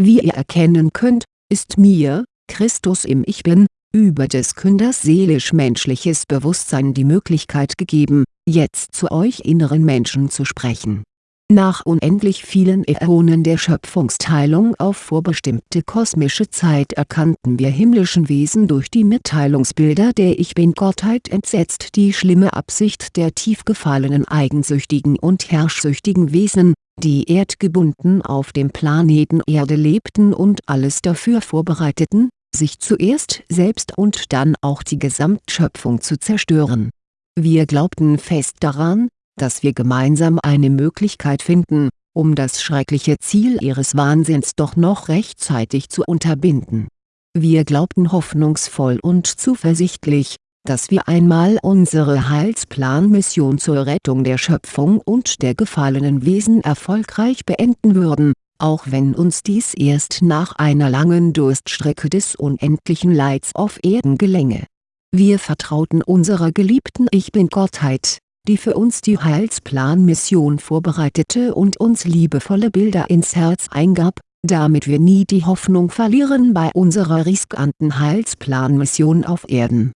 Wie ihr erkennen könnt, ist mir, Christus im Ich Bin, über des Künders seelisch-menschliches Bewusstsein die Möglichkeit gegeben, jetzt zu euch inneren Menschen zu sprechen. Nach unendlich vielen Äonen der Schöpfungsteilung auf vorbestimmte kosmische Zeit erkannten wir himmlischen Wesen durch die Mitteilungsbilder der Ich Bin-Gottheit entsetzt die schlimme Absicht der tief gefallenen eigensüchtigen und herrschsüchtigen Wesen, die erdgebunden auf dem Planeten Erde lebten und alles dafür vorbereiteten, sich zuerst selbst und dann auch die Gesamtschöpfung zu zerstören. Wir glaubten fest daran, dass wir gemeinsam eine Möglichkeit finden, um das schreckliche Ziel ihres Wahnsinns doch noch rechtzeitig zu unterbinden. Wir glaubten hoffnungsvoll und zuversichtlich, dass wir einmal unsere Heilsplanmission zur Rettung der Schöpfung und der gefallenen Wesen erfolgreich beenden würden auch wenn uns dies erst nach einer langen Durststrecke des unendlichen Leids auf Erden gelänge. Wir vertrauten unserer geliebten Ich Bin-Gottheit, die für uns die Heilsplanmission vorbereitete und uns liebevolle Bilder ins Herz eingab, damit wir nie die Hoffnung verlieren bei unserer riskanten Heilsplanmission auf Erden.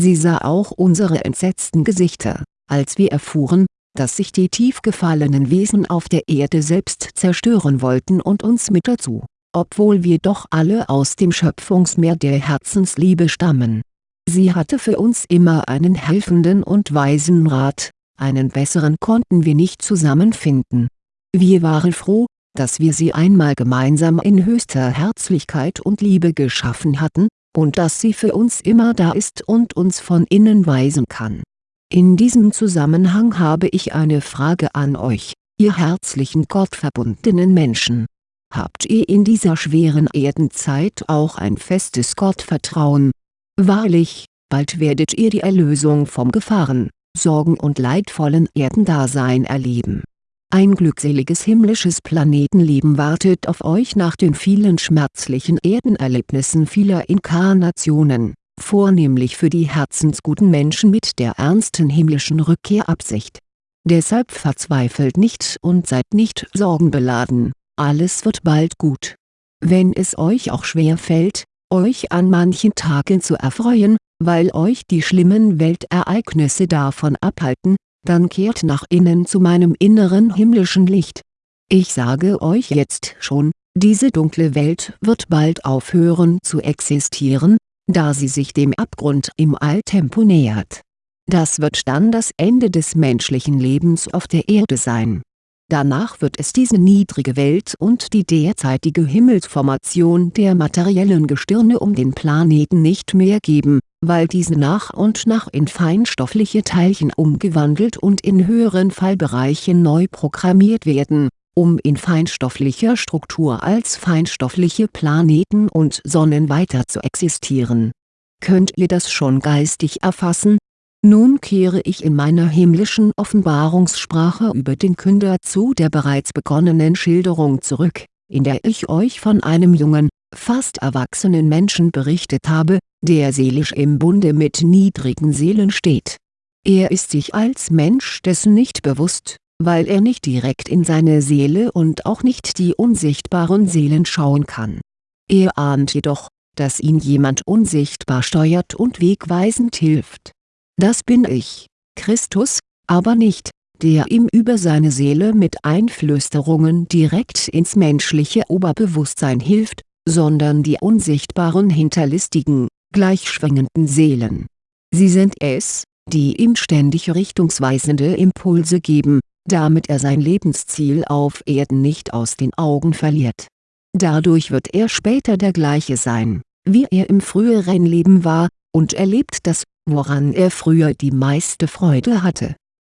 Sie sah auch unsere entsetzten Gesichter, als wir erfuhren, dass sich die tief gefallenen Wesen auf der Erde selbst zerstören wollten und uns mit dazu, obwohl wir doch alle aus dem Schöpfungsmeer der Herzensliebe stammen. Sie hatte für uns immer einen helfenden und weisen Rat, einen besseren konnten wir nicht zusammenfinden. Wir waren froh, dass wir sie einmal gemeinsam in höchster Herzlichkeit und Liebe geschaffen hatten, und dass sie für uns immer da ist und uns von innen weisen kann in diesem Zusammenhang habe ich eine Frage an euch, ihr herzlichen gottverbundenen Menschen. Habt ihr in dieser schweren Erdenzeit auch ein festes Gottvertrauen? Wahrlich, bald werdet ihr die Erlösung vom Gefahren, Sorgen und leidvollen Erdendasein erleben. Ein glückseliges himmlisches Planetenleben wartet auf euch nach den vielen schmerzlichen Erdenerlebnissen vieler Inkarnationen vornehmlich für die herzensguten Menschen mit der ernsten himmlischen Rückkehrabsicht. Deshalb verzweifelt nicht und seid nicht sorgenbeladen, alles wird bald gut. Wenn es euch auch schwer fällt, euch an manchen Tagen zu erfreuen, weil euch die schlimmen Weltereignisse davon abhalten, dann kehrt nach innen zu meinem inneren himmlischen Licht. Ich sage euch jetzt schon, diese dunkle Welt wird bald aufhören zu existieren, da sie sich dem Abgrund im Alltempo nähert. Das wird dann das Ende des menschlichen Lebens auf der Erde sein. Danach wird es diese niedrige Welt und die derzeitige Himmelsformation der materiellen Gestirne um den Planeten nicht mehr geben, weil diese nach und nach in feinstoffliche Teilchen umgewandelt und in höheren Fallbereichen neu programmiert werden um in feinstofflicher Struktur als feinstoffliche Planeten und Sonnen weiter zu existieren. Könnt ihr das schon geistig erfassen? Nun kehre ich in meiner himmlischen Offenbarungssprache über den Künder zu der bereits begonnenen Schilderung zurück, in der ich euch von einem jungen, fast erwachsenen Menschen berichtet habe, der seelisch im Bunde mit niedrigen Seelen steht. Er ist sich als Mensch dessen nicht bewusst, weil er nicht direkt in seine Seele und auch nicht die unsichtbaren Seelen schauen kann. Er ahnt jedoch, dass ihn jemand unsichtbar steuert und wegweisend hilft. Das bin ich, Christus, aber nicht, der ihm über seine Seele mit Einflüsterungen direkt ins menschliche Oberbewusstsein hilft, sondern die unsichtbaren hinterlistigen, gleichschwingenden Seelen. Sie sind es, die ihm ständig richtungsweisende Impulse geben, damit er sein Lebensziel auf Erden nicht aus den Augen verliert. Dadurch wird er später der gleiche sein, wie er im früheren Leben war, und erlebt das, woran er früher die meiste Freude hatte.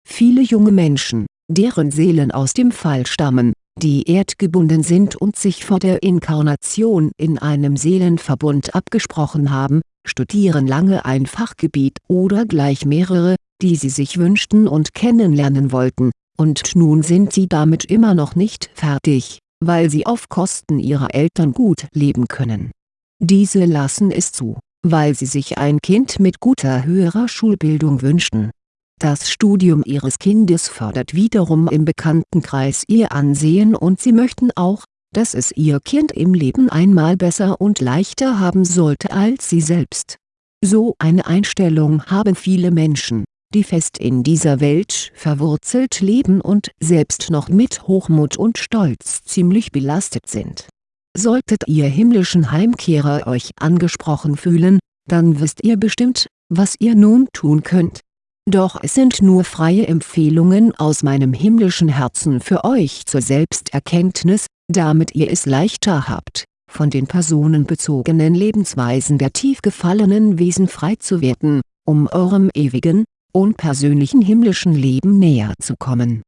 Viele junge Menschen, deren Seelen aus dem Fall stammen, die erdgebunden sind und sich vor der Inkarnation in einem Seelenverbund abgesprochen haben, studieren lange ein Fachgebiet oder gleich mehrere, die sie sich wünschten und kennenlernen wollten, und nun sind sie damit immer noch nicht fertig, weil sie auf Kosten ihrer Eltern gut leben können. Diese lassen es zu, weil sie sich ein Kind mit guter höherer Schulbildung wünschten. Das Studium ihres Kindes fördert wiederum im Bekanntenkreis ihr Ansehen und sie möchten auch, dass es ihr Kind im Leben einmal besser und leichter haben sollte als sie selbst. So eine Einstellung haben viele Menschen, die fest in dieser Welt verwurzelt leben und selbst noch mit Hochmut und Stolz ziemlich belastet sind. Solltet ihr himmlischen Heimkehrer euch angesprochen fühlen, dann wisst ihr bestimmt, was ihr nun tun könnt. Doch es sind nur freie Empfehlungen aus meinem himmlischen Herzen für euch zur Selbsterkenntnis, damit ihr es leichter habt, von den personenbezogenen Lebensweisen der tief gefallenen Wesen frei zu werden, um eurem ewigen, unpersönlichen himmlischen Leben näher zu kommen.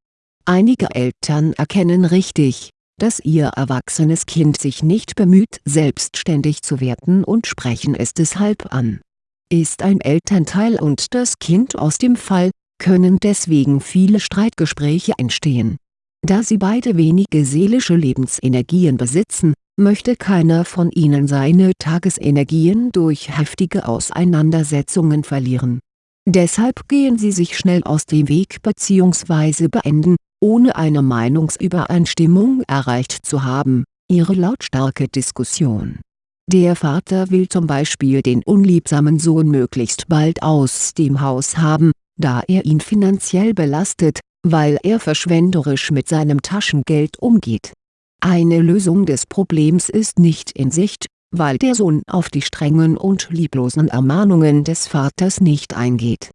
Einige Eltern erkennen richtig, dass ihr erwachsenes Kind sich nicht bemüht selbstständig zu werden und sprechen es deshalb an. Ist ein Elternteil und das Kind aus dem Fall, können deswegen viele Streitgespräche entstehen. Da sie beide wenige seelische Lebensenergien besitzen, möchte keiner von ihnen seine Tagesenergien durch heftige Auseinandersetzungen verlieren Deshalb gehen sie sich schnell aus dem Weg bzw. beenden, ohne eine Meinungsübereinstimmung erreicht zu haben, ihre lautstarke Diskussion. Der Vater will zum Beispiel den unliebsamen Sohn möglichst bald aus dem Haus haben, da er ihn finanziell belastet, weil er verschwenderisch mit seinem Taschengeld umgeht. Eine Lösung des Problems ist nicht in Sicht, weil der Sohn auf die strengen und lieblosen Ermahnungen des Vaters nicht eingeht.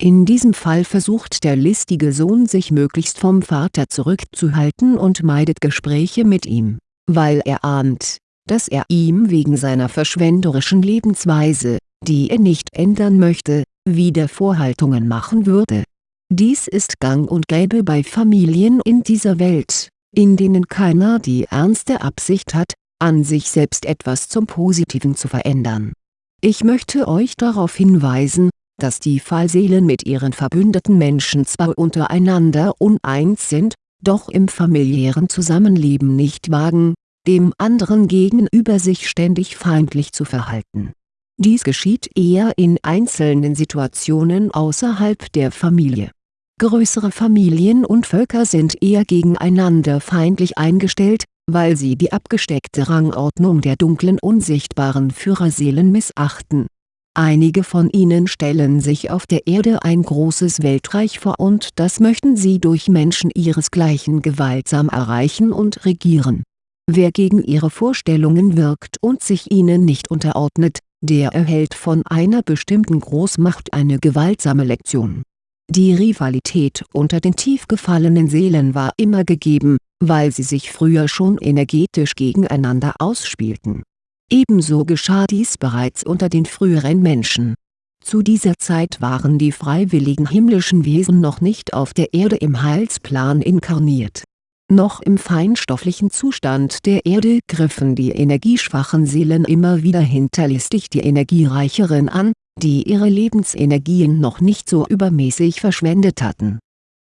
In diesem Fall versucht der listige Sohn sich möglichst vom Vater zurückzuhalten und meidet Gespräche mit ihm, weil er ahnt, dass er ihm wegen seiner verschwenderischen Lebensweise, die er nicht ändern möchte, wieder Vorhaltungen machen würde. Dies ist gang und gäbe bei Familien in dieser Welt, in denen keiner die ernste Absicht hat, an sich selbst etwas zum Positiven zu verändern. Ich möchte euch darauf hinweisen, dass die Fallseelen mit ihren verbündeten Menschen zwar untereinander uneins sind, doch im familiären Zusammenleben nicht wagen, dem anderen gegenüber sich ständig feindlich zu verhalten. Dies geschieht eher in einzelnen Situationen außerhalb der Familie. Größere Familien und Völker sind eher gegeneinander feindlich eingestellt, weil sie die abgesteckte Rangordnung der dunklen unsichtbaren Führerseelen missachten. Einige von ihnen stellen sich auf der Erde ein großes Weltreich vor und das möchten sie durch Menschen ihresgleichen gewaltsam erreichen und regieren. Wer gegen ihre Vorstellungen wirkt und sich ihnen nicht unterordnet, der erhält von einer bestimmten Großmacht eine gewaltsame Lektion. Die Rivalität unter den tief gefallenen Seelen war immer gegeben, weil sie sich früher schon energetisch gegeneinander ausspielten. Ebenso geschah dies bereits unter den früheren Menschen. Zu dieser Zeit waren die freiwilligen himmlischen Wesen noch nicht auf der Erde im Heilsplan inkarniert. Noch im feinstofflichen Zustand der Erde griffen die energieschwachen Seelen immer wieder hinterlistig die energiereicheren an, die ihre Lebensenergien noch nicht so übermäßig verschwendet hatten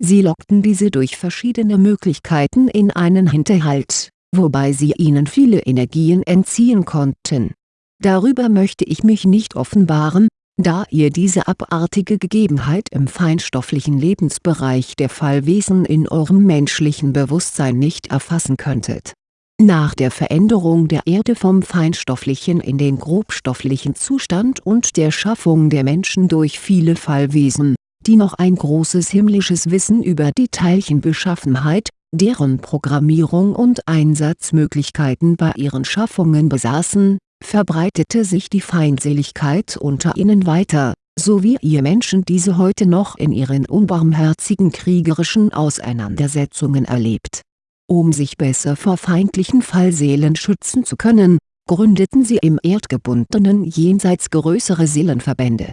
Sie lockten diese durch verschiedene Möglichkeiten in einen Hinterhalt, wobei sie ihnen viele Energien entziehen konnten. Darüber möchte ich mich nicht offenbaren, da ihr diese abartige Gegebenheit im feinstofflichen Lebensbereich der Fallwesen in eurem menschlichen Bewusstsein nicht erfassen könntet. Nach der Veränderung der Erde vom feinstofflichen in den grobstofflichen Zustand und der Schaffung der Menschen durch viele Fallwesen die noch ein großes himmlisches Wissen über die Teilchenbeschaffenheit, deren Programmierung und Einsatzmöglichkeiten bei ihren Schaffungen besaßen, verbreitete sich die Feindseligkeit unter ihnen weiter, so wie ihr Menschen diese heute noch in ihren unbarmherzigen kriegerischen Auseinandersetzungen erlebt. Um sich besser vor feindlichen Fallseelen schützen zu können, gründeten sie im erdgebundenen Jenseits größere Seelenverbände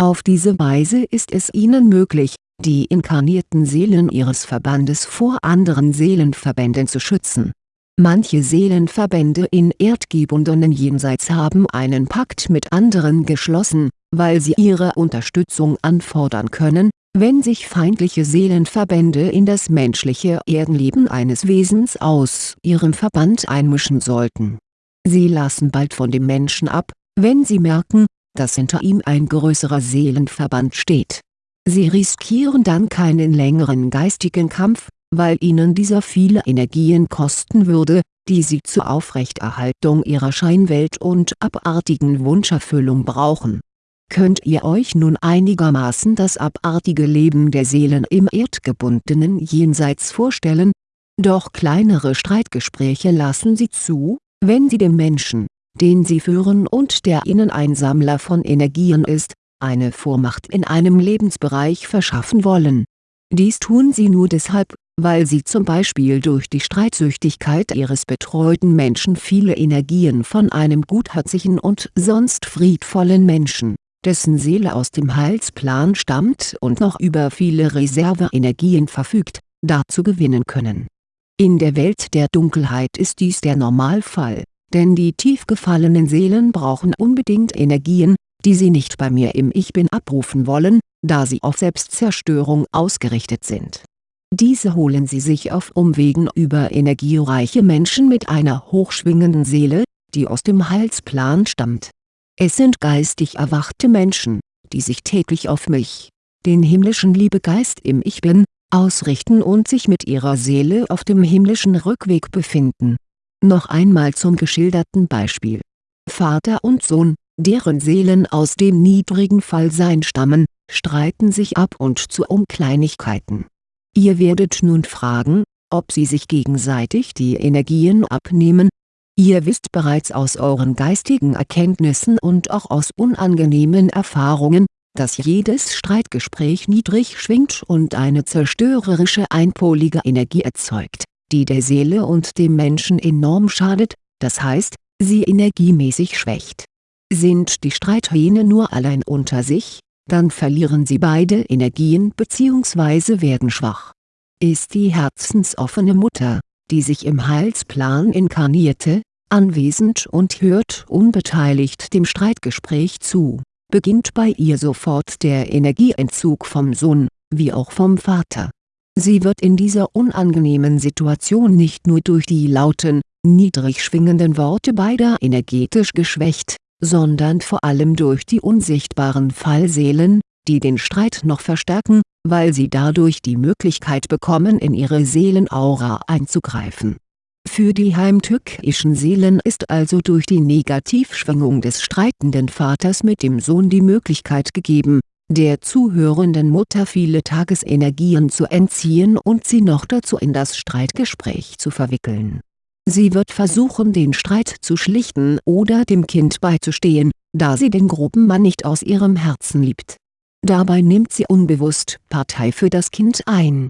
auf diese Weise ist es ihnen möglich, die inkarnierten Seelen ihres Verbandes vor anderen Seelenverbänden zu schützen. Manche Seelenverbände in erdgebundenen Jenseits haben einen Pakt mit anderen geschlossen, weil sie ihre Unterstützung anfordern können, wenn sich feindliche Seelenverbände in das menschliche Erdenleben eines Wesens aus ihrem Verband einmischen sollten. Sie lassen bald von dem Menschen ab, wenn sie merken, dass hinter ihm ein größerer Seelenverband steht. Sie riskieren dann keinen längeren geistigen Kampf, weil ihnen dieser viele Energien kosten würde, die sie zur Aufrechterhaltung ihrer Scheinwelt und abartigen Wunscherfüllung brauchen. Könnt ihr euch nun einigermaßen das abartige Leben der Seelen im erdgebundenen Jenseits vorstellen? Doch kleinere Streitgespräche lassen sie zu, wenn sie dem Menschen, den sie führen und der ihnen ein Sammler von Energien ist, eine Vormacht in einem Lebensbereich verschaffen wollen. Dies tun sie nur deshalb, weil sie zum Beispiel durch die Streitsüchtigkeit ihres betreuten Menschen viele Energien von einem gutherzigen und sonst friedvollen Menschen, dessen Seele aus dem Heilsplan stammt und noch über viele Reserveenergien verfügt, dazu gewinnen können. In der Welt der Dunkelheit ist dies der Normalfall, denn die tief gefallenen Seelen brauchen unbedingt Energien, die sie nicht bei mir im Ich Bin abrufen wollen, da sie auf Selbstzerstörung ausgerichtet sind diese holen sie sich auf Umwegen über energiereiche Menschen mit einer hochschwingenden Seele, die aus dem Heilsplan stammt. Es sind geistig erwachte Menschen, die sich täglich auf mich, den himmlischen Liebegeist im Ich Bin, ausrichten und sich mit ihrer Seele auf dem himmlischen Rückweg befinden. Noch einmal zum geschilderten Beispiel. Vater und Sohn, deren Seelen aus dem niedrigen Fallsein stammen, streiten sich ab und zu um Kleinigkeiten Ihr werdet nun fragen, ob sie sich gegenseitig die Energien abnehmen? Ihr wisst bereits aus euren geistigen Erkenntnissen und auch aus unangenehmen Erfahrungen, dass jedes Streitgespräch niedrig schwingt und eine zerstörerische einpolige Energie erzeugt, die der Seele und dem Menschen enorm schadet, das heißt, sie energiemäßig schwächt. Sind die Streithähne nur allein unter sich, dann verlieren sie beide Energien bzw. werden schwach. Ist die herzensoffene Mutter, die sich im Heilsplan inkarnierte, anwesend und hört unbeteiligt dem Streitgespräch zu, beginnt bei ihr sofort der Energieentzug vom Sohn, wie auch vom Vater. Sie wird in dieser unangenehmen Situation nicht nur durch die lauten, niedrig schwingenden Worte beider energetisch geschwächt, sondern vor allem durch die unsichtbaren Fallseelen, die den Streit noch verstärken, weil sie dadurch die Möglichkeit bekommen in ihre Seelenaura einzugreifen. Für die heimtückischen Seelen ist also durch die Negativschwingung des streitenden Vaters mit dem Sohn die Möglichkeit gegeben, der zuhörenden Mutter viele Tagesenergien zu entziehen und sie noch dazu in das Streitgespräch zu verwickeln Sie wird versuchen den Streit zu schlichten oder dem Kind beizustehen, da sie den groben Mann nicht aus ihrem Herzen liebt. Dabei nimmt sie unbewusst Partei für das Kind ein.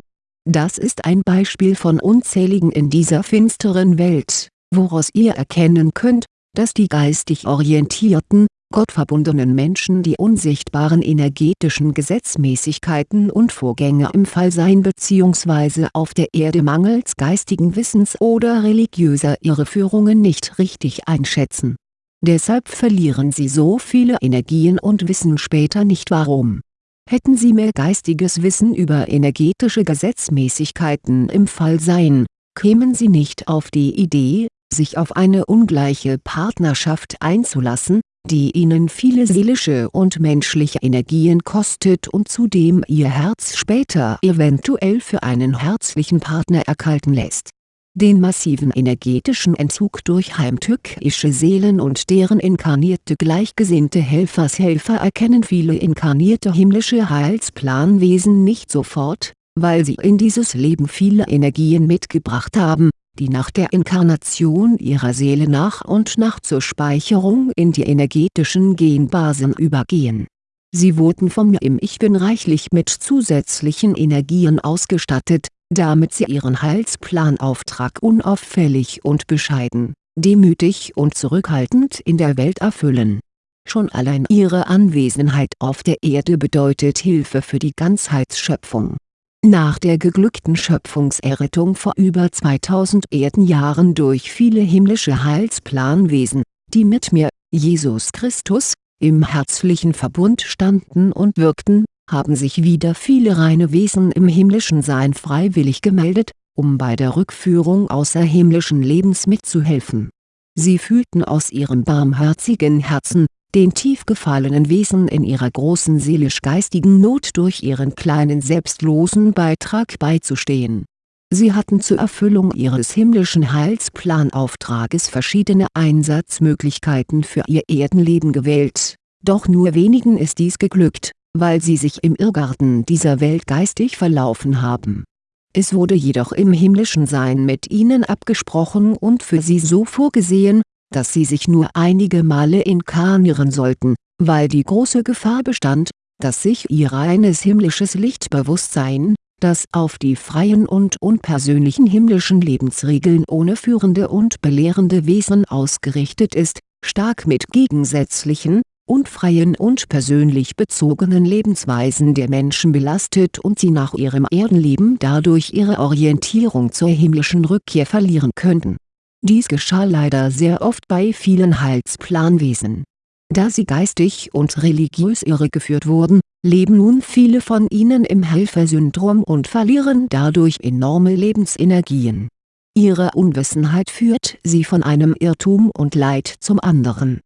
Das ist ein Beispiel von unzähligen in dieser finsteren Welt, woraus ihr erkennen könnt, dass die geistig orientierten, gottverbundenen Menschen die unsichtbaren energetischen Gesetzmäßigkeiten und Vorgänge im Fallsein bzw. auf der Erde mangels geistigen Wissens oder religiöser Irreführungen nicht richtig einschätzen. Deshalb verlieren sie so viele Energien und wissen später nicht warum. Hätten sie mehr geistiges Wissen über energetische Gesetzmäßigkeiten im Fallsein, kämen sie nicht auf die Idee, sich auf eine ungleiche Partnerschaft einzulassen, die ihnen viele seelische und menschliche Energien kostet und zudem ihr Herz später eventuell für einen herzlichen Partner erkalten lässt. Den massiven energetischen Entzug durch heimtückische Seelen und deren inkarnierte gleichgesinnte Helfershelfer erkennen viele inkarnierte himmlische Heilsplanwesen nicht sofort, weil sie in dieses Leben viele Energien mitgebracht haben die nach der Inkarnation ihrer Seele nach und nach zur Speicherung in die energetischen Genbasen übergehen. Sie wurden vom im Ich Bin reichlich mit zusätzlichen Energien ausgestattet, damit sie ihren Heilsplanauftrag unauffällig und bescheiden, demütig und zurückhaltend in der Welt erfüllen. Schon allein ihre Anwesenheit auf der Erde bedeutet Hilfe für die Ganzheitsschöpfung nach der geglückten Schöpfungserrettung vor über 2000 Erdenjahren durch viele himmlische Heilsplanwesen, die mit mir, Jesus Christus, im herzlichen Verbund standen und wirkten, haben sich wieder viele reine Wesen im himmlischen Sein freiwillig gemeldet, um bei der Rückführung außerhimmlischen Lebens mitzuhelfen. Sie fühlten aus ihrem barmherzigen Herzen, den tief gefallenen Wesen in ihrer großen seelisch-geistigen Not durch ihren kleinen selbstlosen Beitrag beizustehen. Sie hatten zur Erfüllung ihres himmlischen Heilsplanauftrages verschiedene Einsatzmöglichkeiten für ihr Erdenleben gewählt, doch nur wenigen ist dies geglückt, weil sie sich im Irrgarten dieser Welt geistig verlaufen haben. Es wurde jedoch im himmlischen Sein mit ihnen abgesprochen und für sie so vorgesehen, dass sie sich nur einige Male inkarnieren sollten, weil die große Gefahr bestand, dass sich ihr reines himmlisches Lichtbewusstsein, das auf die freien und unpersönlichen himmlischen Lebensregeln ohne führende und belehrende Wesen ausgerichtet ist, stark mit gegensätzlichen, unfreien und persönlich bezogenen Lebensweisen der Menschen belastet und sie nach ihrem Erdenleben dadurch ihre Orientierung zur himmlischen Rückkehr verlieren könnten. Dies geschah leider sehr oft bei vielen Heilsplanwesen da sie geistig und religiös irregeführt wurden, leben nun viele von ihnen im Helfersyndrom und verlieren dadurch enorme Lebensenergien. Ihre Unwissenheit führt sie von einem Irrtum und Leid zum anderen.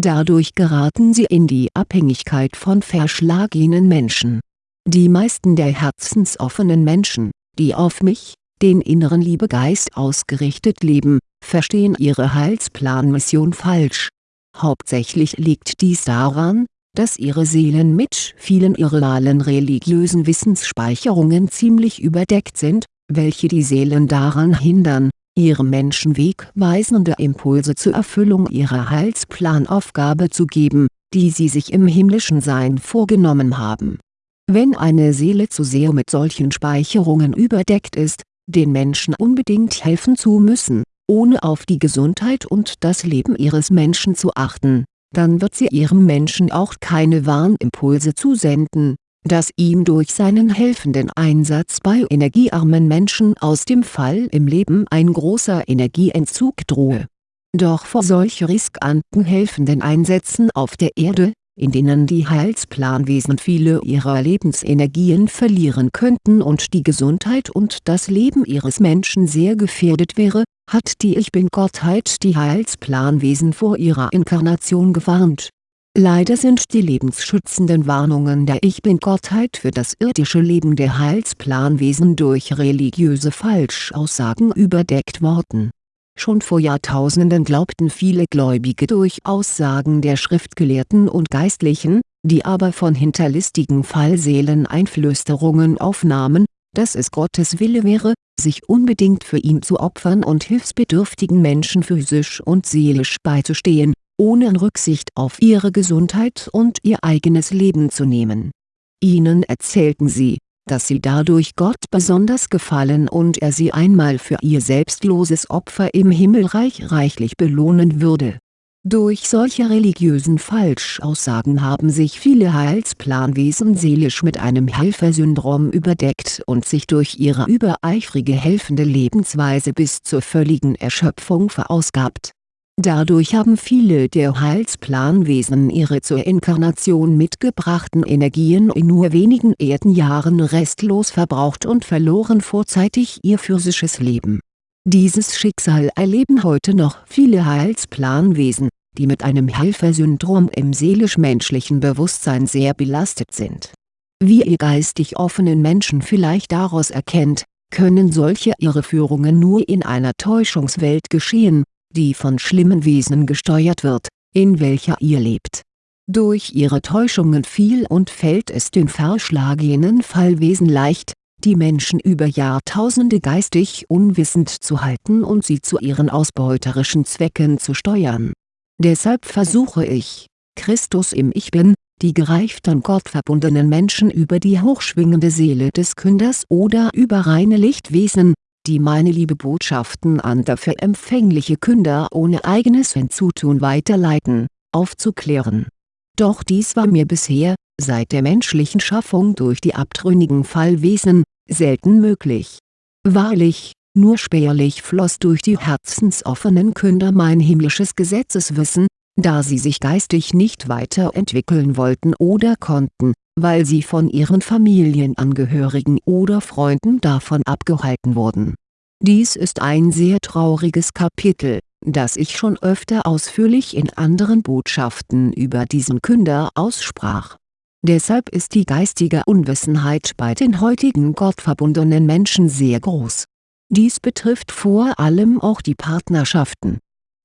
Dadurch geraten sie in die Abhängigkeit von verschlagenen Menschen. Die meisten der herzensoffenen Menschen, die auf mich, den inneren Liebegeist ausgerichtet leben, verstehen ihre Heilsplanmission falsch Hauptsächlich liegt dies daran, dass ihre Seelen mit vielen irrealen religiösen Wissensspeicherungen ziemlich überdeckt sind, welche die Seelen daran hindern, ihrem Menschen wegweisende Impulse zur Erfüllung ihrer Heilsplanaufgabe zu geben, die sie sich im himmlischen Sein vorgenommen haben. Wenn eine Seele zu sehr mit solchen Speicherungen überdeckt ist, den Menschen unbedingt helfen zu müssen, ohne auf die Gesundheit und das Leben ihres Menschen zu achten, dann wird sie ihrem Menschen auch keine Warnimpulse zusenden, dass ihm durch seinen helfenden Einsatz bei energiearmen Menschen aus dem Fall im Leben ein großer Energieentzug drohe. Doch vor solch riskanten helfenden Einsätzen auf der Erde, in denen die Heilsplanwesen viele ihrer Lebensenergien verlieren könnten und die Gesundheit und das Leben ihres Menschen sehr gefährdet wäre, hat die Ich Bin-Gottheit die Heilsplanwesen vor ihrer Inkarnation gewarnt. Leider sind die lebensschützenden Warnungen der Ich Bin-Gottheit für das irdische Leben der Heilsplanwesen durch religiöse Falschaussagen überdeckt worden. Schon vor Jahrtausenden glaubten viele Gläubige durch Aussagen der Schriftgelehrten und Geistlichen, die aber von hinterlistigen Fallseelen Einflüsterungen aufnahmen, dass es Gottes Wille wäre, sich unbedingt für ihn zu opfern und hilfsbedürftigen Menschen physisch und seelisch beizustehen, ohne Rücksicht auf ihre Gesundheit und ihr eigenes Leben zu nehmen. Ihnen erzählten sie, dass sie dadurch Gott besonders gefallen und er sie einmal für ihr selbstloses Opfer im Himmelreich reichlich belohnen würde durch solche religiösen Falschaussagen haben sich viele Heilsplanwesen seelisch mit einem Helfersyndrom überdeckt und sich durch ihre übereifrige helfende Lebensweise bis zur völligen Erschöpfung verausgabt. Dadurch haben viele der Heilsplanwesen ihre zur Inkarnation mitgebrachten Energien in nur wenigen Erdenjahren restlos verbraucht und verloren vorzeitig ihr physisches Leben dieses Schicksal erleben heute noch viele Heilsplanwesen, die mit einem Helfersyndrom im seelisch-menschlichen Bewusstsein sehr belastet sind. Wie ihr geistig offenen Menschen vielleicht daraus erkennt, können solche Irreführungen nur in einer Täuschungswelt geschehen, die von schlimmen Wesen gesteuert wird, in welcher ihr lebt. Durch ihre Täuschungen fiel und fällt es den verschlagenen Fallwesen leicht, die Menschen über Jahrtausende geistig unwissend zu halten und sie zu ihren ausbeuterischen Zwecken zu steuern. Deshalb versuche ich, Christus im Ich Bin, die gereiften gottverbundenen Menschen über die hochschwingende Seele des Künders oder über reine Lichtwesen, die meine Liebebotschaften an dafür empfängliche Künder ohne eigenes Hinzutun weiterleiten, aufzuklären. Doch dies war mir bisher, seit der menschlichen Schaffung durch die abtrünnigen Fallwesen, selten möglich. Wahrlich, nur spärlich floss durch die herzensoffenen Künder mein himmlisches Gesetzeswissen, da sie sich geistig nicht weiterentwickeln wollten oder konnten, weil sie von ihren Familienangehörigen oder Freunden davon abgehalten wurden. Dies ist ein sehr trauriges Kapitel, das ich schon öfter ausführlich in anderen Botschaften über diesen Künder aussprach Deshalb ist die geistige Unwissenheit bei den heutigen gottverbundenen Menschen sehr groß. Dies betrifft vor allem auch die Partnerschaften.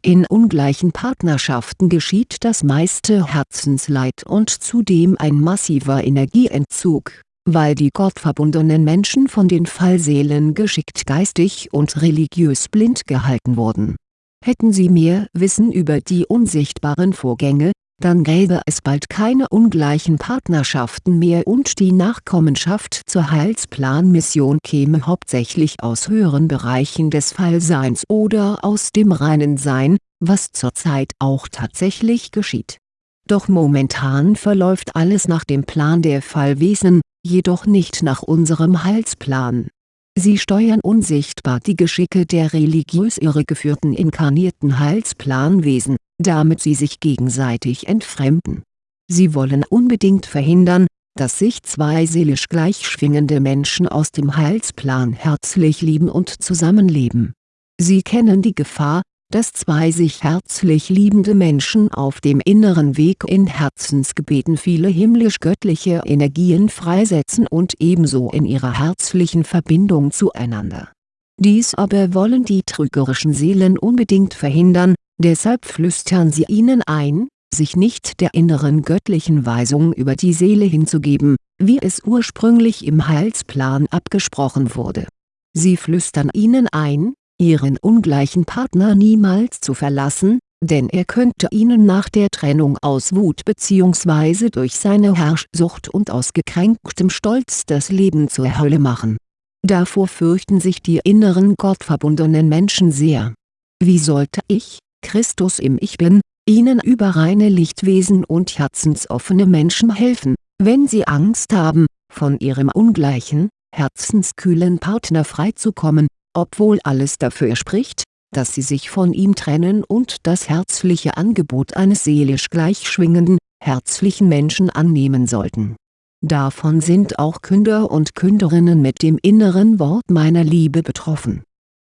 In ungleichen Partnerschaften geschieht das meiste Herzensleid und zudem ein massiver Energieentzug, weil die gottverbundenen Menschen von den Fallseelen geschickt geistig und religiös blind gehalten wurden. Hätten sie mehr Wissen über die unsichtbaren Vorgänge, dann gäbe es bald keine ungleichen Partnerschaften mehr und die Nachkommenschaft zur Heilsplanmission käme hauptsächlich aus höheren Bereichen des Fallseins oder aus dem reinen Sein, was zurzeit auch tatsächlich geschieht. Doch momentan verläuft alles nach dem Plan der Fallwesen, jedoch nicht nach unserem Heilsplan Sie steuern unsichtbar die Geschicke der religiös irregeführten inkarnierten Heilsplanwesen, damit sie sich gegenseitig entfremden. Sie wollen unbedingt verhindern, dass sich zwei seelisch gleich schwingende Menschen aus dem Heilsplan herzlich lieben und zusammenleben. Sie kennen die Gefahr, dass zwei sich herzlich liebende Menschen auf dem inneren Weg in Herzensgebeten viele himmlisch-göttliche Energien freisetzen und ebenso in ihrer herzlichen Verbindung zueinander. Dies aber wollen die trügerischen Seelen unbedingt verhindern, deshalb flüstern sie ihnen ein, sich nicht der inneren göttlichen Weisung über die Seele hinzugeben, wie es ursprünglich im Heilsplan abgesprochen wurde. Sie flüstern ihnen ein, ihren ungleichen Partner niemals zu verlassen, denn er könnte ihnen nach der Trennung aus Wut bzw. durch seine Herrschsucht und aus gekränktem Stolz das Leben zur Hölle machen. Davor fürchten sich die inneren gottverbundenen Menschen sehr. Wie sollte ich, Christus im Ich Bin, ihnen über reine Lichtwesen und herzensoffene Menschen helfen, wenn sie Angst haben, von ihrem ungleichen, herzenskühlen Partner freizukommen, obwohl alles dafür spricht, dass sie sich von ihm trennen und das herzliche Angebot eines seelisch gleichschwingenden, herzlichen Menschen annehmen sollten. Davon sind auch Künder und Künderinnen mit dem inneren Wort meiner Liebe betroffen.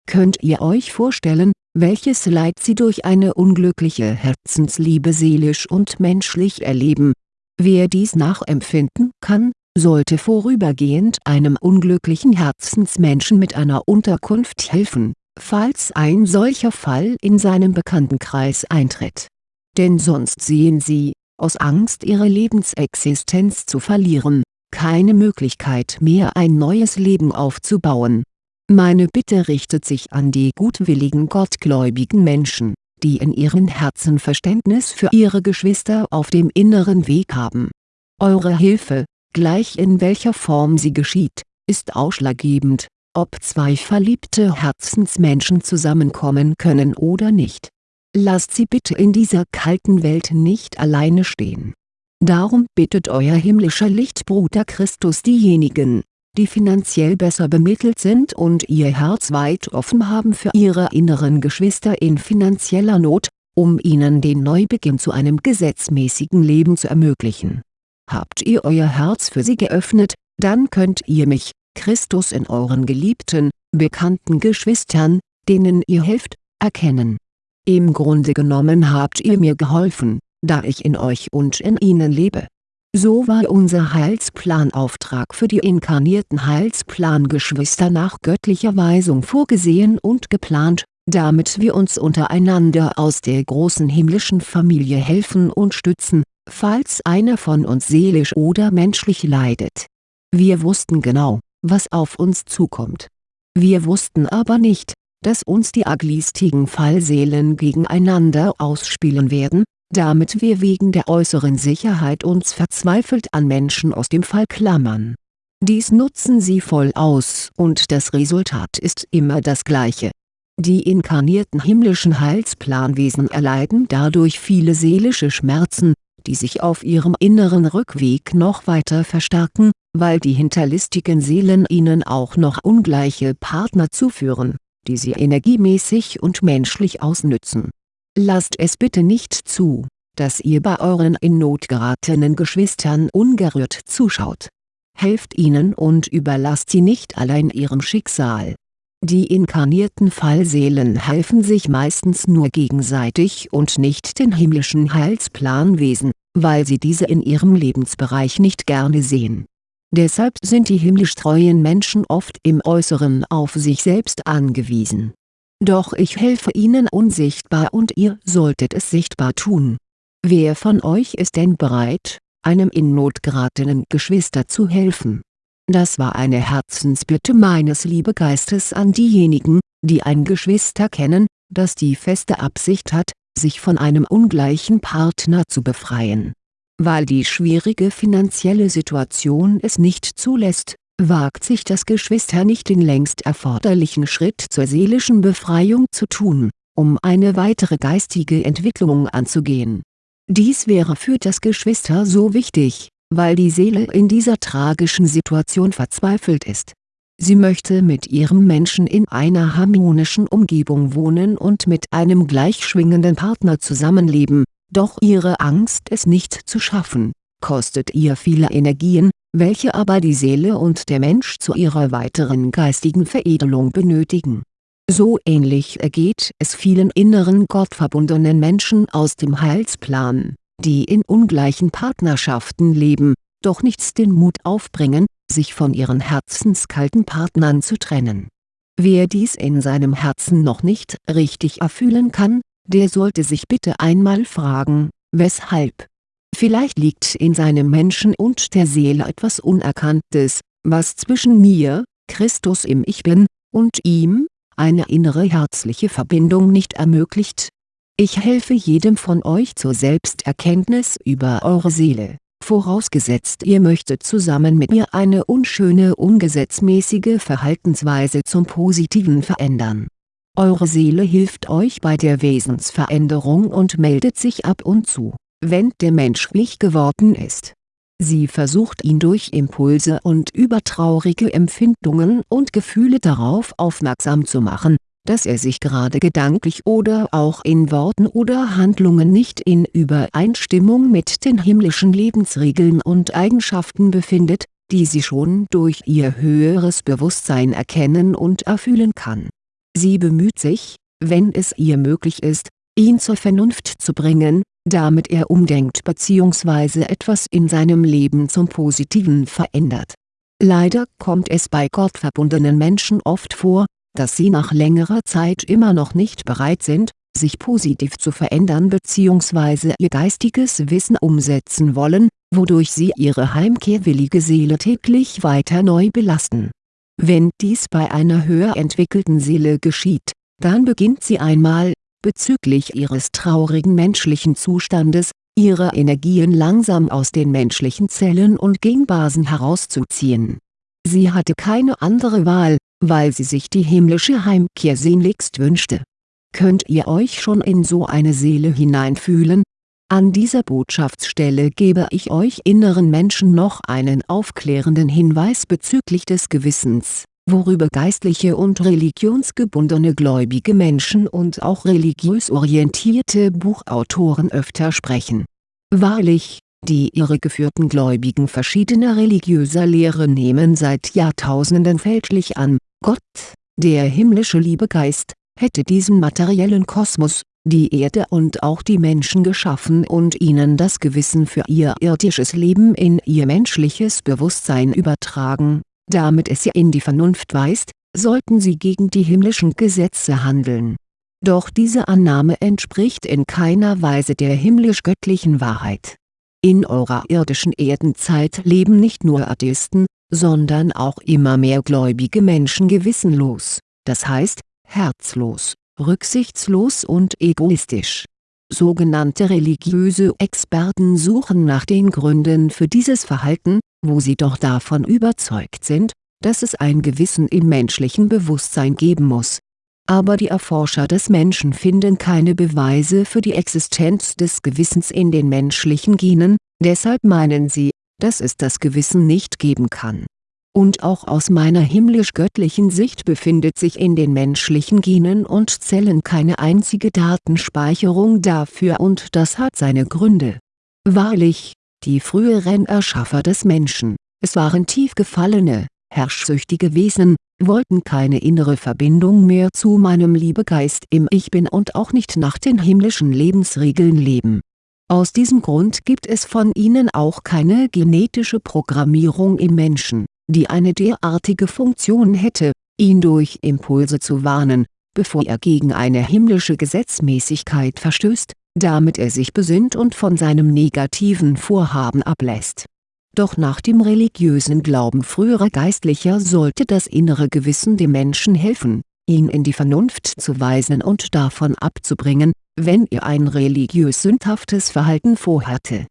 Könnt ihr euch vorstellen, welches Leid sie durch eine unglückliche Herzensliebe seelisch und menschlich erleben? Wer dies nachempfinden kann, sollte vorübergehend einem unglücklichen Herzensmenschen mit einer Unterkunft helfen, falls ein solcher Fall in seinem Bekanntenkreis eintritt. Denn sonst sehen sie, aus Angst ihre Lebensexistenz zu verlieren, keine Möglichkeit mehr ein neues Leben aufzubauen. Meine Bitte richtet sich an die gutwilligen gottgläubigen Menschen, die in ihren Herzen Verständnis für ihre Geschwister auf dem inneren Weg haben. Eure Hilfe, gleich in welcher Form sie geschieht, ist ausschlaggebend, ob zwei verliebte Herzensmenschen zusammenkommen können oder nicht. Lasst sie bitte in dieser kalten Welt nicht alleine stehen. Darum bittet euer himmlischer Lichtbruder Christus diejenigen, die finanziell besser bemittelt sind und ihr Herz weit offen haben für ihre inneren Geschwister in finanzieller Not, um ihnen den Neubeginn zu einem gesetzmäßigen Leben zu ermöglichen Habt ihr euer Herz für sie geöffnet, dann könnt ihr mich, Christus in euren geliebten, bekannten Geschwistern, denen ihr helft, erkennen. Im Grunde genommen habt ihr mir geholfen, da ich in euch und in ihnen lebe. So war unser Heilsplanauftrag für die inkarnierten Heilsplangeschwister nach göttlicher Weisung vorgesehen und geplant, damit wir uns untereinander aus der großen himmlischen Familie helfen und stützen, falls einer von uns seelisch oder menschlich leidet. Wir wussten genau, was auf uns zukommt. Wir wussten aber nicht, dass uns die aglistigen Fallseelen gegeneinander ausspielen werden, damit wir wegen der äußeren Sicherheit uns verzweifelt an Menschen aus dem Fall klammern. Dies nutzen sie voll aus und das Resultat ist immer das gleiche. Die inkarnierten himmlischen Heilsplanwesen erleiden dadurch viele seelische Schmerzen, die sich auf ihrem inneren Rückweg noch weiter verstärken, weil die hinterlistigen Seelen ihnen auch noch ungleiche Partner zuführen, die sie energiemäßig und menschlich ausnützen. Lasst es bitte nicht zu, dass ihr bei euren in Not geratenen Geschwistern ungerührt zuschaut. Helft ihnen und überlasst sie nicht allein ihrem Schicksal die inkarnierten Fallseelen helfen sich meistens nur gegenseitig und nicht den himmlischen Heilsplanwesen, weil sie diese in ihrem Lebensbereich nicht gerne sehen. Deshalb sind die himmlisch treuen Menschen oft im Äußeren auf sich selbst angewiesen. Doch ich helfe ihnen unsichtbar und ihr solltet es sichtbar tun. Wer von euch ist denn bereit, einem in Not geratenen Geschwister zu helfen? Das war eine Herzensbitte meines Liebegeistes an diejenigen, die ein Geschwister kennen, das die feste Absicht hat, sich von einem ungleichen Partner zu befreien. Weil die schwierige finanzielle Situation es nicht zulässt, wagt sich das Geschwister nicht den längst erforderlichen Schritt zur seelischen Befreiung zu tun, um eine weitere geistige Entwicklung anzugehen. Dies wäre für das Geschwister so wichtig, weil die Seele in dieser tragischen Situation verzweifelt ist Sie möchte mit ihrem Menschen in einer harmonischen Umgebung wohnen und mit einem gleichschwingenden Partner zusammenleben, doch ihre Angst es nicht zu schaffen, kostet ihr viele Energien, welche aber die Seele und der Mensch zu ihrer weiteren geistigen Veredelung benötigen. So ähnlich ergeht es vielen inneren gottverbundenen Menschen aus dem Heilsplan, die in ungleichen Partnerschaften leben, doch nichts den Mut aufbringen, sich von ihren herzenskalten Partnern zu trennen. Wer dies in seinem Herzen noch nicht richtig erfühlen kann, der sollte sich bitte einmal fragen, weshalb. Vielleicht liegt in seinem Menschen und der Seele etwas Unerkanntes, was zwischen mir, Christus im Ich Bin, und ihm, eine innere herzliche Verbindung nicht ermöglicht. Ich helfe jedem von euch zur Selbsterkenntnis über eure Seele vorausgesetzt ihr möchtet zusammen mit mir eine unschöne ungesetzmäßige Verhaltensweise zum Positiven verändern. Eure Seele hilft euch bei der Wesensveränderung und meldet sich ab und zu, wenn der Mensch schwach geworden ist. Sie versucht ihn durch Impulse und übertraurige Empfindungen und Gefühle darauf aufmerksam zu machen, dass er sich gerade gedanklich oder auch in Worten oder Handlungen nicht in Übereinstimmung mit den himmlischen Lebensregeln und Eigenschaften befindet, die sie schon durch ihr höheres Bewusstsein erkennen und erfühlen kann. Sie bemüht sich, wenn es ihr möglich ist, ihn zur Vernunft zu bringen, damit er umdenkt bzw. etwas in seinem Leben zum Positiven verändert. Leider kommt es bei gottverbundenen Menschen oft vor, dass sie nach längerer Zeit immer noch nicht bereit sind, sich positiv zu verändern bzw. ihr geistiges Wissen umsetzen wollen, wodurch sie ihre heimkehrwillige Seele täglich weiter neu belasten. Wenn dies bei einer höher entwickelten Seele geschieht, dann beginnt sie einmal, bezüglich ihres traurigen menschlichen Zustandes, ihre Energien langsam aus den menschlichen Zellen und Genbasen herauszuziehen. Sie hatte keine andere Wahl, weil sie sich die himmlische Heimkehr sehnlichst wünschte. Könnt ihr euch schon in so eine Seele hineinfühlen? An dieser Botschaftsstelle gebe ich euch inneren Menschen noch einen aufklärenden Hinweis bezüglich des Gewissens, worüber geistliche und religionsgebundene gläubige Menschen und auch religiös orientierte Buchautoren öfter sprechen. Wahrlich, die irregeführten Gläubigen verschiedener religiöser Lehre nehmen seit Jahrtausenden fälschlich an, Gott, der himmlische Liebegeist, hätte diesen materiellen Kosmos, die Erde und auch die Menschen geschaffen und ihnen das Gewissen für ihr irdisches Leben in ihr menschliches Bewusstsein übertragen, damit es sie in die Vernunft weist, sollten sie gegen die himmlischen Gesetze handeln. Doch diese Annahme entspricht in keiner Weise der himmlisch-göttlichen Wahrheit. In eurer irdischen Erdenzeit leben nicht nur Atheisten, sondern auch immer mehr gläubige Menschen gewissenlos, das heißt, herzlos, rücksichtslos und egoistisch. Sogenannte religiöse Experten suchen nach den Gründen für dieses Verhalten, wo sie doch davon überzeugt sind, dass es ein Gewissen im menschlichen Bewusstsein geben muss. Aber die Erforscher des Menschen finden keine Beweise für die Existenz des Gewissens in den menschlichen Genen, deshalb meinen sie, dass es das Gewissen nicht geben kann. Und auch aus meiner himmlisch-göttlichen Sicht befindet sich in den menschlichen Genen und Zellen keine einzige Datenspeicherung dafür und das hat seine Gründe. Wahrlich, die früheren Erschaffer des Menschen, es waren tief gefallene, herrschsüchtige Wesen, wollten keine innere Verbindung mehr zu meinem Liebegeist im Ich Bin und auch nicht nach den himmlischen Lebensregeln leben Aus diesem Grund gibt es von ihnen auch keine genetische Programmierung im Menschen, die eine derartige Funktion hätte, ihn durch Impulse zu warnen, bevor er gegen eine himmlische Gesetzmäßigkeit verstößt, damit er sich besinnt und von seinem negativen Vorhaben ablässt. Doch nach dem religiösen Glauben früherer Geistlicher sollte das innere Gewissen dem Menschen helfen, ihn in die Vernunft zu weisen und davon abzubringen, wenn er ein religiös sündhaftes Verhalten vorhatte.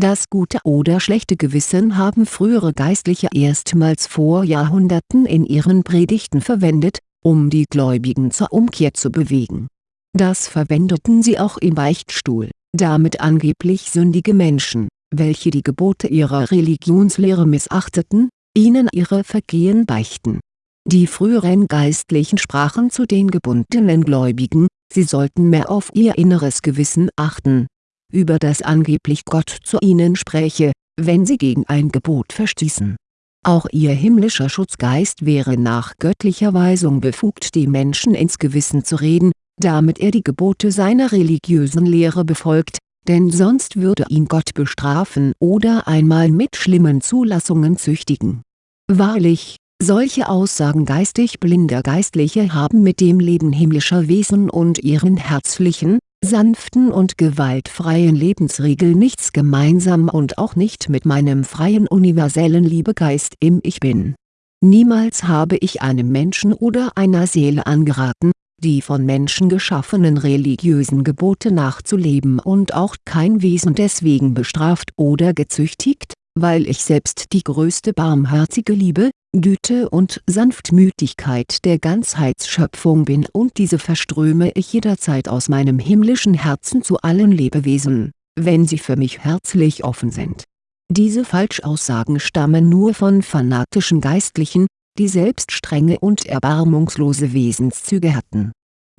Das gute oder schlechte Gewissen haben frühere Geistliche erstmals vor Jahrhunderten in ihren Predigten verwendet, um die Gläubigen zur Umkehr zu bewegen. Das verwendeten sie auch im Beichtstuhl, damit angeblich sündige Menschen, welche die Gebote ihrer Religionslehre missachteten, ihnen ihre Vergehen beichten. Die früheren Geistlichen sprachen zu den gebundenen Gläubigen, sie sollten mehr auf ihr inneres Gewissen achten, über das angeblich Gott zu ihnen spräche, wenn sie gegen ein Gebot verstießen. Auch ihr himmlischer Schutzgeist wäre nach göttlicher Weisung befugt die Menschen ins Gewissen zu reden, damit er die Gebote seiner religiösen Lehre befolgt, denn sonst würde ihn Gott bestrafen oder einmal mit schlimmen Zulassungen züchtigen. Wahrlich, solche Aussagen geistig blinder Geistliche haben mit dem Leben himmlischer Wesen und ihren herzlichen, sanften und gewaltfreien Lebensregeln nichts gemeinsam und auch nicht mit meinem freien universellen Liebegeist im Ich Bin. Niemals habe ich einem Menschen oder einer Seele angeraten, die von Menschen geschaffenen religiösen Gebote nachzuleben und auch kein Wesen deswegen bestraft oder gezüchtigt, weil ich selbst die größte barmherzige Liebe, Güte und Sanftmütigkeit der Ganzheitsschöpfung bin und diese verströme ich jederzeit aus meinem himmlischen Herzen zu allen Lebewesen, wenn sie für mich herzlich offen sind. Diese Falschaussagen stammen nur von fanatischen Geistlichen, die selbst strenge und erbarmungslose Wesenszüge hatten.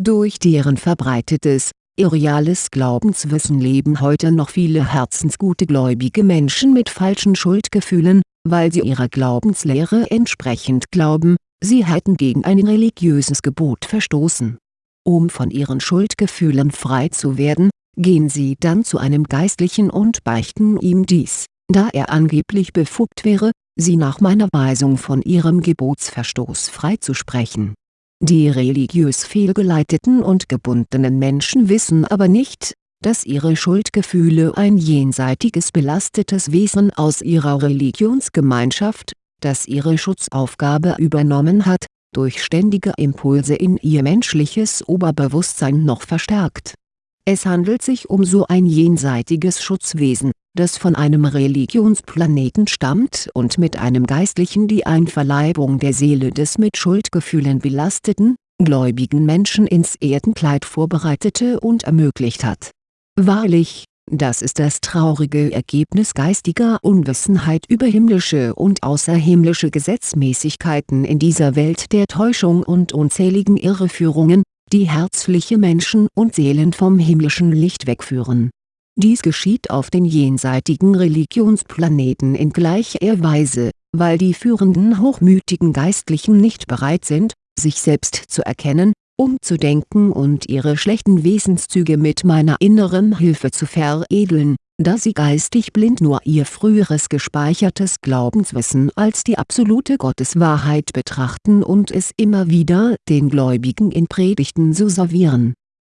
Durch deren verbreitetes, irreales Glaubenswissen leben heute noch viele herzensgute gläubige Menschen mit falschen Schuldgefühlen, weil sie ihrer Glaubenslehre entsprechend glauben, sie hätten gegen ein religiöses Gebot verstoßen. Um von ihren Schuldgefühlen frei zu werden, gehen sie dann zu einem Geistlichen und beichten ihm dies, da er angeblich befugt wäre, sie nach meiner Weisung von ihrem Gebotsverstoß freizusprechen. Die religiös fehlgeleiteten und gebundenen Menschen wissen aber nicht, dass ihre Schuldgefühle ein jenseitiges belastetes Wesen aus ihrer Religionsgemeinschaft, das ihre Schutzaufgabe übernommen hat, durch ständige Impulse in ihr menschliches Oberbewusstsein noch verstärkt. Es handelt sich um so ein jenseitiges Schutzwesen, das von einem Religionsplaneten stammt und mit einem Geistlichen die Einverleibung der Seele des mit Schuldgefühlen belasteten, gläubigen Menschen ins Erdenkleid vorbereitete und ermöglicht hat. Wahrlich, das ist das traurige Ergebnis geistiger Unwissenheit über himmlische und außerhimmlische Gesetzmäßigkeiten in dieser Welt der Täuschung und unzähligen Irreführungen, die herzliche Menschen und Seelen vom himmlischen Licht wegführen dies geschieht auf den jenseitigen Religionsplaneten in gleicher Weise, weil die führenden hochmütigen Geistlichen nicht bereit sind, sich selbst zu erkennen, umzudenken und ihre schlechten Wesenszüge mit meiner inneren Hilfe zu veredeln, da sie geistig blind nur ihr früheres gespeichertes Glaubenswissen als die absolute Gotteswahrheit betrachten und es immer wieder den Gläubigen in Predigten so servieren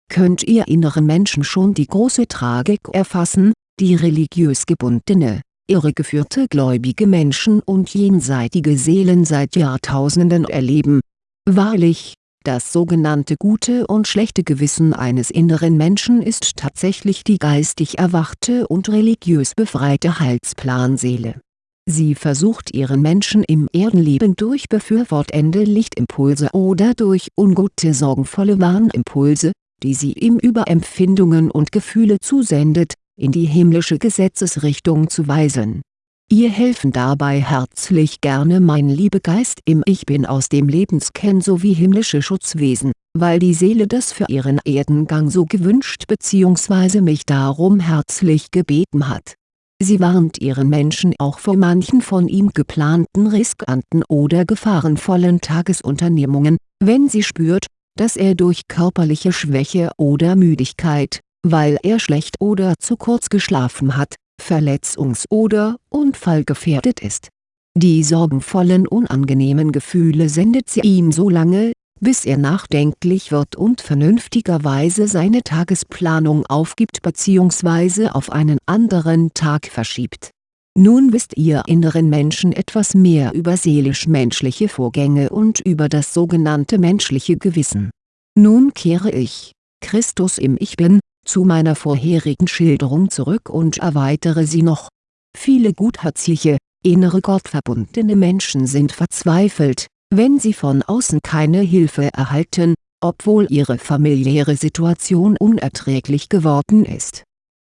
könnt ihr inneren Menschen schon die große Tragik erfassen, die religiös gebundene, irregeführte gläubige Menschen und jenseitige Seelen seit Jahrtausenden erleben. Wahrlich, das sogenannte gute und schlechte Gewissen eines inneren Menschen ist tatsächlich die geistig erwachte und religiös befreite Heilsplanseele. Sie versucht ihren Menschen im Erdenleben durch befürwortende Lichtimpulse oder durch ungute sorgenvolle Warnimpulse, die sie ihm über Empfindungen und Gefühle zusendet, in die himmlische Gesetzesrichtung zu weisen. Ihr helfen dabei herzlich gerne mein Liebegeist im Ich Bin aus dem Lebenskern sowie himmlische Schutzwesen, weil die Seele das für ihren Erdengang so gewünscht bzw. mich darum herzlich gebeten hat. Sie warnt ihren Menschen auch vor manchen von ihm geplanten riskanten oder gefahrenvollen Tagesunternehmungen, wenn sie spürt, dass er durch körperliche Schwäche oder Müdigkeit, weil er schlecht oder zu kurz geschlafen hat, verletzungs- oder unfallgefährdet ist. Die sorgenvollen unangenehmen Gefühle sendet sie ihm so lange, bis er nachdenklich wird und vernünftigerweise seine Tagesplanung aufgibt bzw. auf einen anderen Tag verschiebt. Nun wisst ihr inneren Menschen etwas mehr über seelisch-menschliche Vorgänge und über das sogenannte menschliche Gewissen. Nun kehre ich, Christus im Ich Bin, zu meiner vorherigen Schilderung zurück und erweitere sie noch. Viele gutherzige, innere gottverbundene Menschen sind verzweifelt, wenn sie von außen keine Hilfe erhalten, obwohl ihre familiäre Situation unerträglich geworden ist.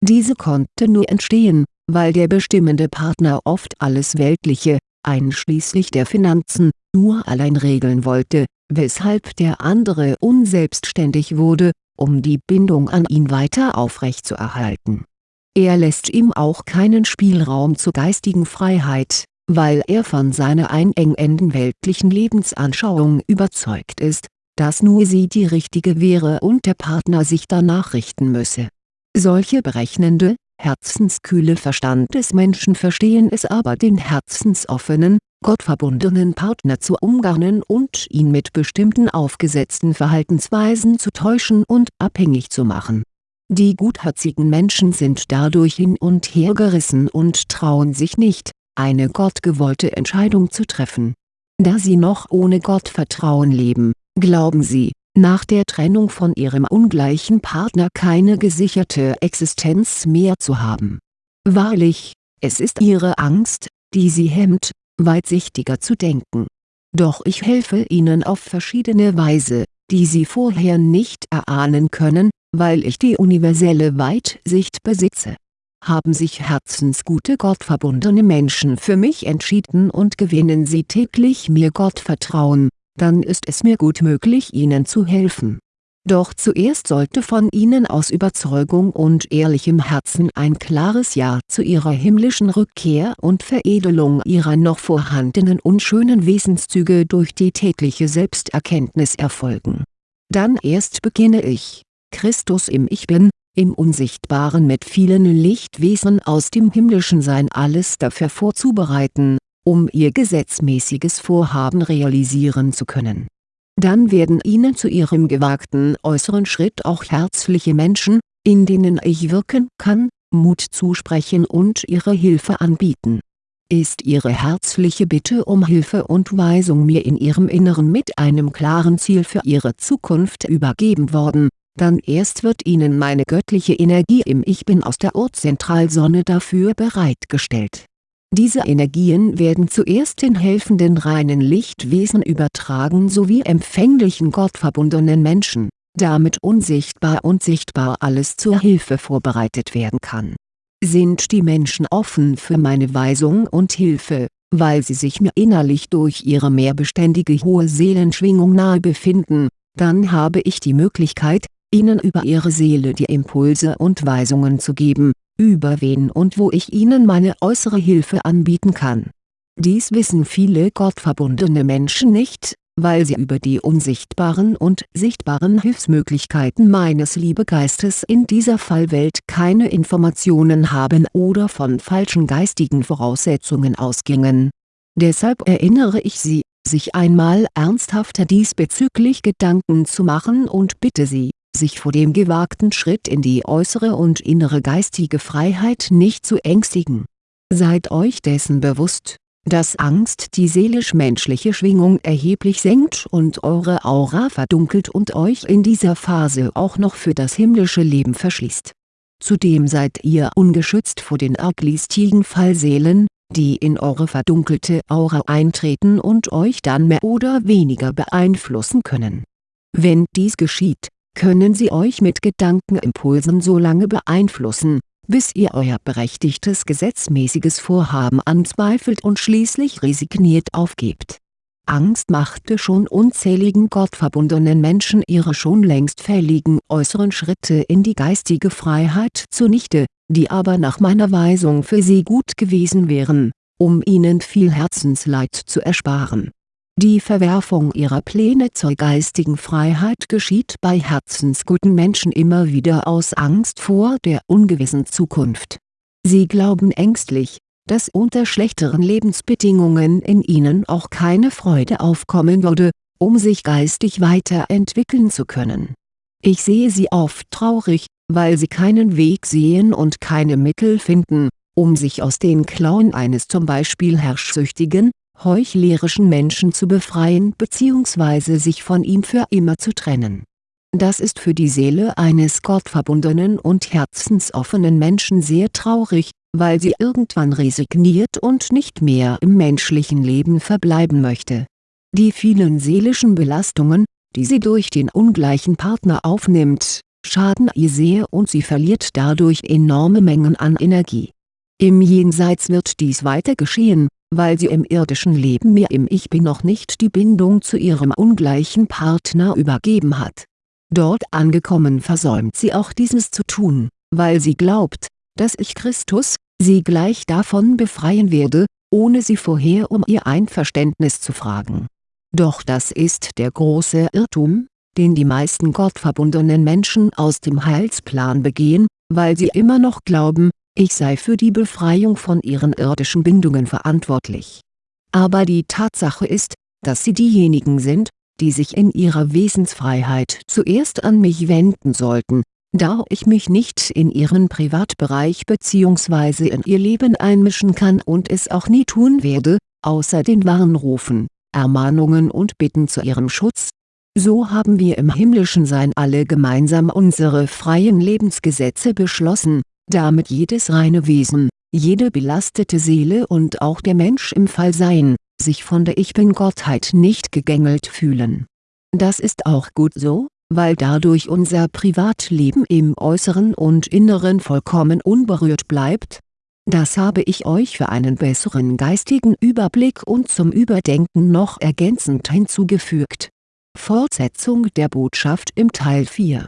Diese konnte nur entstehen, weil der bestimmende Partner oft alles Weltliche, einschließlich der Finanzen, nur allein regeln wollte, weshalb der andere unselbstständig wurde, um die Bindung an ihn weiter aufrechtzuerhalten. Er lässt ihm auch keinen Spielraum zur geistigen Freiheit, weil er von seiner einengenden weltlichen Lebensanschauung überzeugt ist, dass nur sie die richtige wäre und der Partner sich danach richten müsse. Solche berechnende, herzenskühle Verstandesmenschen verstehen es aber den herzensoffenen, gottverbundenen Partner zu umgarnen und ihn mit bestimmten aufgesetzten Verhaltensweisen zu täuschen und abhängig zu machen. Die gutherzigen Menschen sind dadurch hin und her gerissen und trauen sich nicht, eine gottgewollte Entscheidung zu treffen. Da sie noch ohne Gottvertrauen leben, glauben sie, nach der Trennung von ihrem ungleichen Partner keine gesicherte Existenz mehr zu haben. Wahrlich, es ist ihre Angst, die sie hemmt, weitsichtiger zu denken. Doch ich helfe ihnen auf verschiedene Weise, die sie vorher nicht erahnen können, weil ich die universelle Weitsicht besitze haben sich herzensgute gottverbundene Menschen für mich entschieden und gewinnen sie täglich mir Gottvertrauen, dann ist es mir gut möglich ihnen zu helfen. Doch zuerst sollte von ihnen aus Überzeugung und ehrlichem Herzen ein klares Ja zu ihrer himmlischen Rückkehr und Veredelung ihrer noch vorhandenen unschönen Wesenszüge durch die tägliche Selbsterkenntnis erfolgen. Dann erst beginne ich, Christus im Ich Bin, im Unsichtbaren mit vielen Lichtwesen aus dem himmlischen Sein alles dafür vorzubereiten, um ihr gesetzmäßiges Vorhaben realisieren zu können. Dann werden ihnen zu ihrem gewagten äußeren Schritt auch herzliche Menschen, in denen ich wirken kann, Mut zusprechen und ihre Hilfe anbieten. Ist ihre herzliche Bitte um Hilfe und Weisung mir in ihrem Inneren mit einem klaren Ziel für ihre Zukunft übergeben worden, dann erst wird ihnen meine göttliche Energie im Ich Bin aus der Urzentralsonne dafür bereitgestellt. Diese Energien werden zuerst den helfenden reinen Lichtwesen übertragen sowie empfänglichen gottverbundenen Menschen, damit unsichtbar und sichtbar alles zur Hilfe vorbereitet werden kann. Sind die Menschen offen für meine Weisung und Hilfe, weil sie sich mir innerlich durch ihre mehrbeständige hohe Seelenschwingung nahe befinden, dann habe ich die Möglichkeit, ihnen über ihre Seele die Impulse und Weisungen zu geben, über wen und wo ich ihnen meine äußere Hilfe anbieten kann. Dies wissen viele gottverbundene Menschen nicht, weil sie über die unsichtbaren und sichtbaren Hilfsmöglichkeiten meines Liebegeistes in dieser Fallwelt keine Informationen haben oder von falschen geistigen Voraussetzungen ausgingen. Deshalb erinnere ich sie, sich einmal ernsthafter diesbezüglich Gedanken zu machen und bitte sie, sich vor dem gewagten Schritt in die äußere und innere geistige Freiheit nicht zu ängstigen. Seid euch dessen bewusst, dass Angst die seelisch-menschliche Schwingung erheblich senkt und eure Aura verdunkelt und euch in dieser Phase auch noch für das himmlische Leben verschließt. Zudem seid ihr ungeschützt vor den arglistigen Fallseelen, die in eure verdunkelte Aura eintreten und euch dann mehr oder weniger beeinflussen können. Wenn dies geschieht, können sie euch mit Gedankenimpulsen so lange beeinflussen, bis ihr euer berechtigtes gesetzmäßiges Vorhaben anzweifelt und schließlich resigniert aufgebt. Angst machte schon unzähligen gottverbundenen Menschen ihre schon längst fälligen äußeren Schritte in die geistige Freiheit zunichte, die aber nach meiner Weisung für sie gut gewesen wären, um ihnen viel Herzensleid zu ersparen Die Verwerfung ihrer Pläne zur geistigen Freiheit geschieht bei herzensguten Menschen immer wieder aus Angst vor der ungewissen Zukunft. Sie glauben ängstlich, dass unter schlechteren Lebensbedingungen in ihnen auch keine Freude aufkommen würde, um sich geistig weiterentwickeln zu können. Ich sehe sie oft traurig, weil sie keinen Weg sehen und keine Mittel finden, um sich aus den Klauen eines zum Beispiel herrschsüchtigen, heuchlerischen Menschen zu befreien bzw. sich von ihm für immer zu trennen. Das ist für die Seele eines gottverbundenen und herzensoffenen Menschen sehr traurig, weil sie irgendwann resigniert und nicht mehr im menschlichen Leben verbleiben möchte. Die vielen seelischen Belastungen, die sie durch den ungleichen Partner aufnimmt, schaden ihr sehr und sie verliert dadurch enorme Mengen an Energie. Im Jenseits wird dies weiter geschehen, weil sie im irdischen Leben mir im Ich Bin noch nicht die Bindung zu ihrem ungleichen Partner übergeben hat. Dort angekommen versäumt sie auch dieses zu tun, weil sie glaubt, dass ich Christus, sie gleich davon befreien werde, ohne sie vorher um ihr Einverständnis zu fragen. Doch das ist der große Irrtum, den die meisten gottverbundenen Menschen aus dem Heilsplan begehen, weil sie immer noch glauben, ich sei für die Befreiung von ihren irdischen Bindungen verantwortlich. Aber die Tatsache ist, dass sie diejenigen sind, die sich in ihrer Wesensfreiheit zuerst an mich wenden sollten, da ich mich nicht in ihren Privatbereich bzw. in ihr Leben einmischen kann und es auch nie tun werde, außer den Warnrufen, Ermahnungen und Bitten zu ihrem Schutz. So haben wir im himmlischen Sein alle gemeinsam unsere freien Lebensgesetze beschlossen, damit jedes reine Wesen, jede belastete Seele und auch der Mensch im Fallsein, sich von der Ich Bin-Gottheit nicht gegängelt fühlen. Das ist auch gut so, weil dadurch unser Privatleben im Äußeren und Inneren vollkommen unberührt bleibt. Das habe ich euch für einen besseren geistigen Überblick und zum Überdenken noch ergänzend hinzugefügt. Fortsetzung der Botschaft im Teil 4